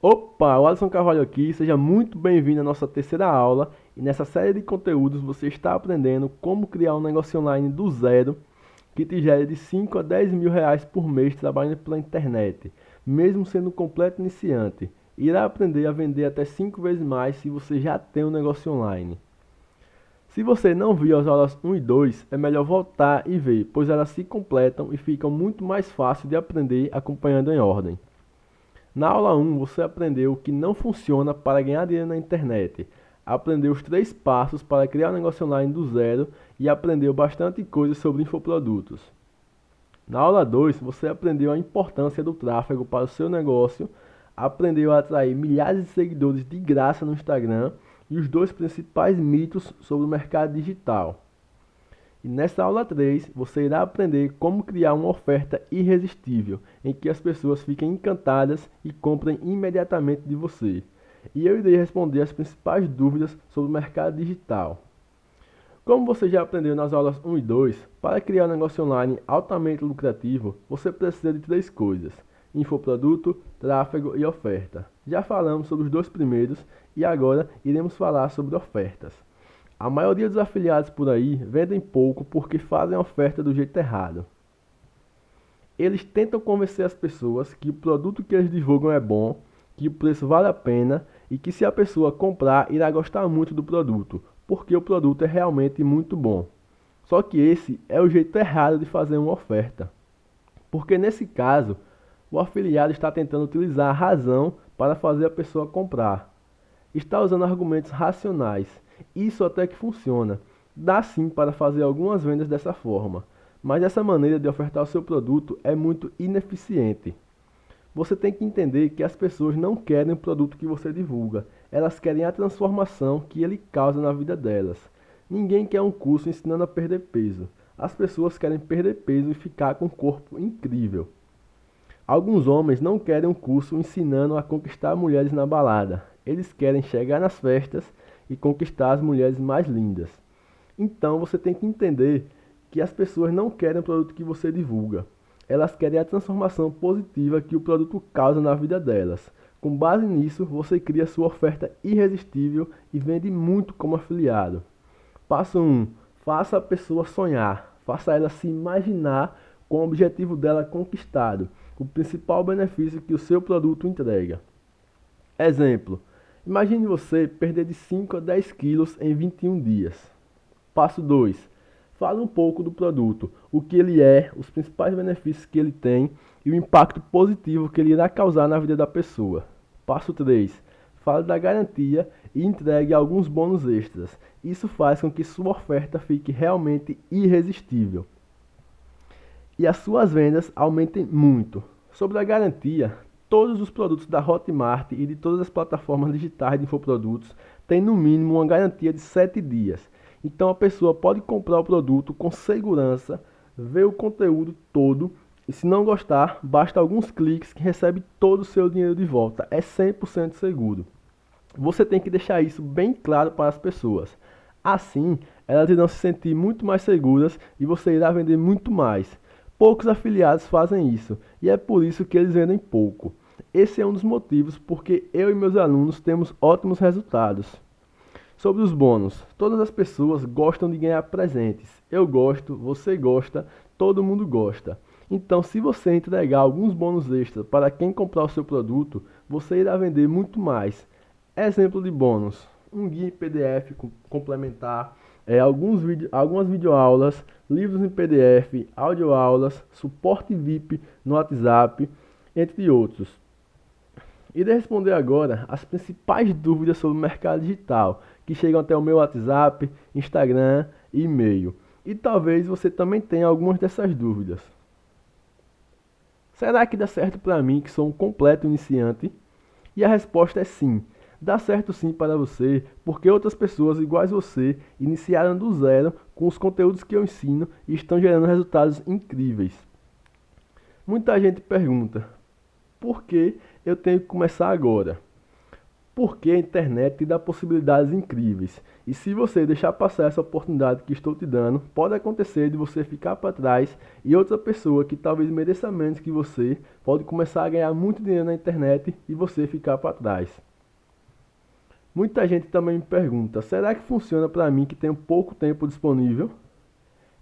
Opa, o Alisson Carvalho aqui, seja muito bem-vindo à nossa terceira aula e nessa série de conteúdos você está aprendendo como criar um negócio online do zero que te gere de 5 a 10 mil reais por mês trabalhando pela internet, mesmo sendo um completo iniciante. Irá aprender a vender até 5 vezes mais se você já tem um negócio online. Se você não viu as aulas 1 e 2, é melhor voltar e ver, pois elas se completam e ficam muito mais fácil de aprender acompanhando em ordem. Na aula 1, você aprendeu o que não funciona para ganhar dinheiro na internet, aprendeu os três passos para criar um negócio online do zero e aprendeu bastante coisa sobre infoprodutos. Na aula 2, você aprendeu a importância do tráfego para o seu negócio, aprendeu a atrair milhares de seguidores de graça no Instagram e os dois principais mitos sobre o mercado digital. E nessa aula 3, você irá aprender como criar uma oferta irresistível, em que as pessoas fiquem encantadas e comprem imediatamente de você. E eu irei responder as principais dúvidas sobre o mercado digital. Como você já aprendeu nas aulas 1 e 2, para criar um negócio online altamente lucrativo, você precisa de três coisas: infoproduto, tráfego e oferta. Já falamos sobre os dois primeiros e agora iremos falar sobre ofertas. A maioria dos afiliados por aí vendem pouco porque fazem a oferta do jeito errado. Eles tentam convencer as pessoas que o produto que eles divulgam é bom, que o preço vale a pena e que se a pessoa comprar irá gostar muito do produto, porque o produto é realmente muito bom. Só que esse é o jeito errado de fazer uma oferta. Porque nesse caso, o afiliado está tentando utilizar a razão para fazer a pessoa comprar. Está usando argumentos racionais isso até que funciona. Dá sim para fazer algumas vendas dessa forma, mas essa maneira de ofertar o seu produto é muito ineficiente. Você tem que entender que as pessoas não querem o produto que você divulga, elas querem a transformação que ele causa na vida delas. Ninguém quer um curso ensinando a perder peso. As pessoas querem perder peso e ficar com um corpo incrível. Alguns homens não querem um curso ensinando a conquistar mulheres na balada. Eles querem chegar nas festas e conquistar as mulheres mais lindas. Então você tem que entender que as pessoas não querem o produto que você divulga. Elas querem a transformação positiva que o produto causa na vida delas. Com base nisso, você cria sua oferta irresistível e vende muito como afiliado. Passo 1. Faça a pessoa sonhar. Faça ela se imaginar com o objetivo dela conquistado, o principal benefício que o seu produto entrega. Exemplo: Imagine você perder de 5 a 10 quilos em 21 dias. Passo 2. Fale um pouco do produto, o que ele é, os principais benefícios que ele tem e o impacto positivo que ele irá causar na vida da pessoa. Passo 3. Fale da garantia e entregue alguns bônus extras. Isso faz com que sua oferta fique realmente irresistível. E as suas vendas aumentem muito. Sobre a garantia, Todos os produtos da Hotmart e de todas as plataformas digitais de infoprodutos têm no mínimo uma garantia de 7 dias. Então a pessoa pode comprar o produto com segurança, ver o conteúdo todo e se não gostar, basta alguns cliques que recebe todo o seu dinheiro de volta. É 100% seguro. Você tem que deixar isso bem claro para as pessoas. Assim, elas irão se sentir muito mais seguras e você irá vender muito mais. Poucos afiliados fazem isso e é por isso que eles vendem pouco. Esse é um dos motivos porque eu e meus alunos temos ótimos resultados. Sobre os bônus, todas as pessoas gostam de ganhar presentes. Eu gosto, você gosta, todo mundo gosta. Então, se você entregar alguns bônus extras para quem comprar o seu produto, você irá vender muito mais. Exemplo de bônus: um guia em PDF complementar, é, alguns vídeo, algumas videoaulas, livros em PDF, audioaulas, suporte VIP no WhatsApp, entre outros. Irei responder agora as principais dúvidas sobre o mercado digital que chegam até o meu WhatsApp, Instagram e e-mail. E talvez você também tenha algumas dessas dúvidas. Será que dá certo para mim que sou um completo iniciante? E a resposta é sim. Dá certo sim para você, porque outras pessoas iguais você iniciaram do zero com os conteúdos que eu ensino e estão gerando resultados incríveis. Muita gente pergunta: por que eu tenho que começar agora? Porque a internet te dá possibilidades incríveis. E se você deixar passar essa oportunidade que estou te dando, pode acontecer de você ficar para trás e outra pessoa que talvez mereça menos que você pode começar a ganhar muito dinheiro na internet e você ficar para trás. Muita gente também me pergunta: será que funciona para mim que tenho pouco tempo disponível?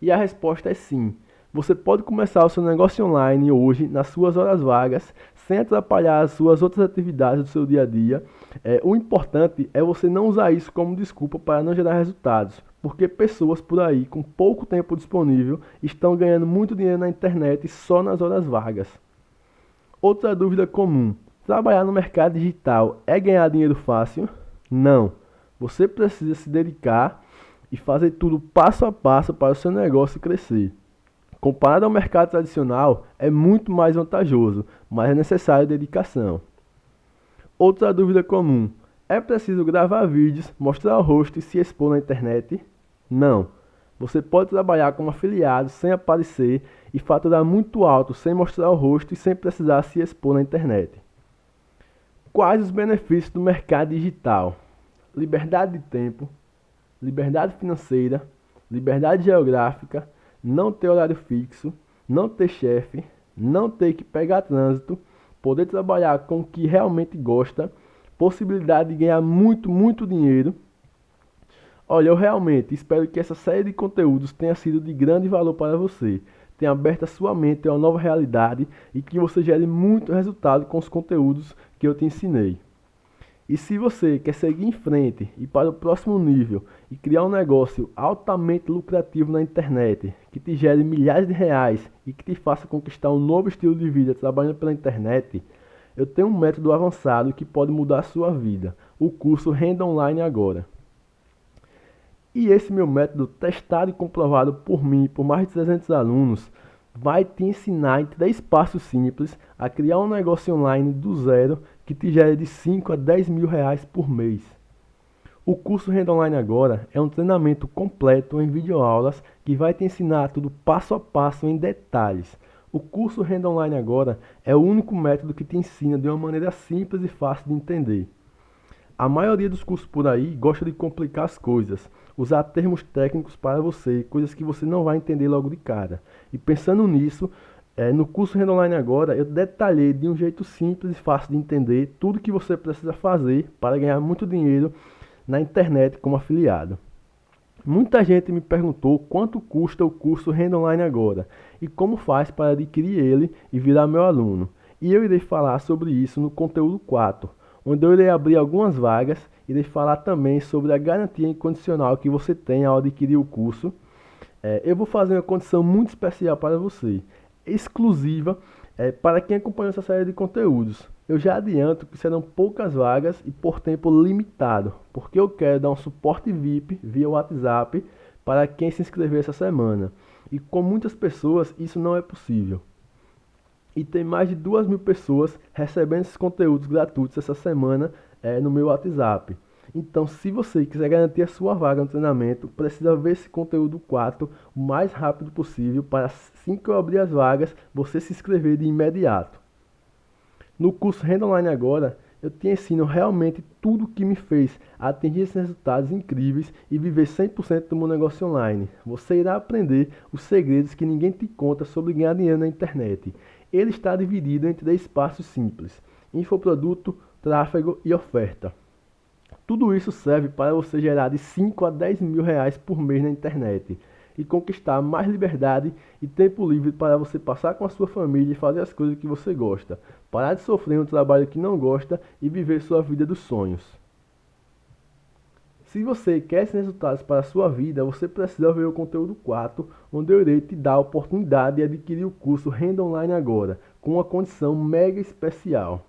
E a resposta é sim. Você pode começar o seu negócio online hoje, nas suas horas vagas, sem atrapalhar as suas outras atividades do seu dia a dia. É, o importante é você não usar isso como desculpa para não gerar resultados, porque pessoas por aí com pouco tempo disponível estão ganhando muito dinheiro na internet só nas horas vagas. Outra dúvida comum: trabalhar no mercado digital é ganhar dinheiro fácil? Não. Você precisa se dedicar e fazer tudo passo a passo para o seu negócio crescer. Comparado ao mercado tradicional, é muito mais vantajoso, mas é necessário dedicação. Outra dúvida comum: é preciso gravar vídeos, mostrar o rosto e se expor na internet? Não. Você pode trabalhar como afiliado sem aparecer e faturar muito alto sem mostrar o rosto e sem precisar se expor na internet. Quais os benefícios do mercado digital? Liberdade de tempo, liberdade financeira, liberdade geográfica, não ter horário fixo, não ter chefe, não ter que pegar trânsito, poder trabalhar com o que realmente gosta, possibilidade de ganhar muito, muito dinheiro. Olha, eu realmente espero que essa série de conteúdos tenha sido de grande valor para você tenha aberto a sua mente a uma nova realidade e que você gere muito resultado com os conteúdos eu te ensinei. E se você quer seguir em frente e para o próximo nível e criar um negócio altamente lucrativo na internet, que te gere milhares de reais e que te faça conquistar um novo estilo de vida trabalhando pela internet, eu tenho um método avançado que pode mudar a sua vida, o curso Renda Online Agora. E esse meu método, testado e comprovado por mim e por mais de 300 alunos, vai te ensinar em três passos simples a criar um negócio online do zero que te gere de 5 a 10 mil reais por mês. O curso Renda Online Agora é um treinamento completo em videoaulas que vai te ensinar tudo passo a passo em detalhes. O curso Renda Online Agora é o único método que te ensina de uma maneira simples e fácil de entender. A maioria dos cursos por aí gosta de complicar as coisas, usar termos técnicos para você, coisas que você não vai entender logo de cara. E pensando nisso, é, no curso Renda Online agora, eu detalhei de um jeito simples e fácil de entender tudo que você precisa fazer para ganhar muito dinheiro na internet como afiliado. Muita gente me perguntou quanto custa o curso Renda Online agora e como faz para adquirir ele e virar meu aluno. E eu irei falar sobre isso no conteúdo 4 onde eu irei abrir algumas vagas, irei falar também sobre a garantia incondicional que você tem ao adquirir o curso. É, eu vou fazer uma condição muito especial para você, exclusiva é, para quem acompanha essa série de conteúdos. Eu já adianto que serão poucas vagas e por tempo limitado, porque eu quero dar um suporte VIP via WhatsApp para quem se inscrever essa semana. E com muitas pessoas isso não é possível e tem mais de duas mil pessoas recebendo esses conteúdos gratuitos essa semana é, no meu WhatsApp. Então, se você quiser garantir a sua vaga no treinamento, precisa ver esse conteúdo 4 o mais rápido possível para assim que eu abrir as vagas, você se inscrever de imediato. No curso Renda Online Agora, eu te ensino realmente tudo o que me fez atingir esses resultados incríveis e viver 100% do meu negócio online. Você irá aprender os segredos que ninguém te conta sobre ganhar dinheiro na internet ele está dividido em três passos simples: infoproduto, tráfego e oferta. Tudo isso serve para você gerar de 5 a 10 mil reais por mês na internet e conquistar mais liberdade e tempo livre para você passar com a sua família e fazer as coisas que você gosta, parar de sofrer um trabalho que não gosta e viver sua vida dos sonhos. Se você quer esses resultados para a sua vida, você precisa ver o conteúdo 4, onde eu irei te dar a oportunidade de adquirir o curso Renda Online agora, com uma condição mega especial.